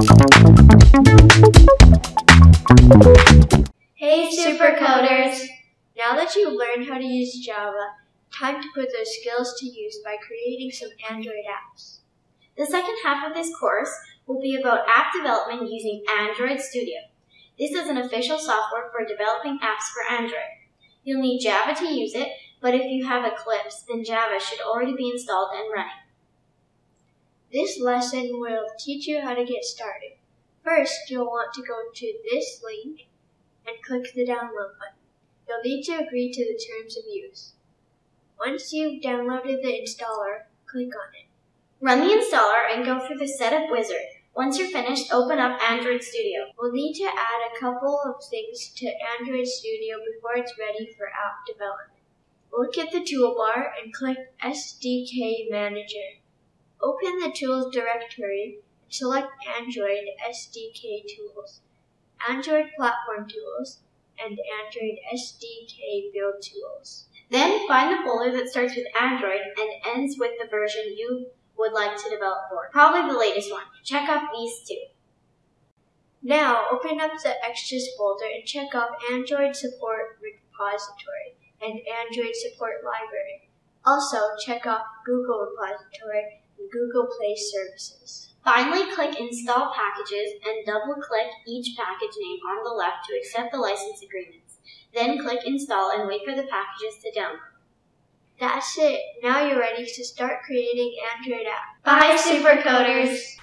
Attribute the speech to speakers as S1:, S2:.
S1: Hey supercoders! Now that you've learned how to use Java, time to put those skills to use by creating some Android apps.
S2: The second half of this course will be about app development using Android Studio. This is an official software for developing apps for Android. You'll need Java to use it, but if you have Eclipse, then Java should already be installed and running.
S1: This lesson will teach you how to get started. First, you'll want to go to this link and click the download button. You'll need to agree to the terms of use. Once you've downloaded the installer, click on it.
S2: Run the installer and go through the setup wizard. Once you're finished, open up Android Studio.
S1: We'll need to add a couple of things to Android Studio before it's ready for app development. Look at the toolbar and click SDK Manager. Open the Tools directory select Android SDK Tools, Android Platform Tools, and Android SDK Build Tools.
S2: Then find the folder that starts with Android and ends with the version you would like to develop for. Probably the latest one. Check off these two.
S1: Now open up the extras folder and check off Android Support Repository and Android Support Library. Also check off Google Repository Google Play Services.
S2: Finally, click Install Packages and double-click each package name on the left to accept the license agreements. Then click Install and wait for the packages to download.
S1: That's it. Now you're ready to start creating Android apps.
S2: Bye, supercoders!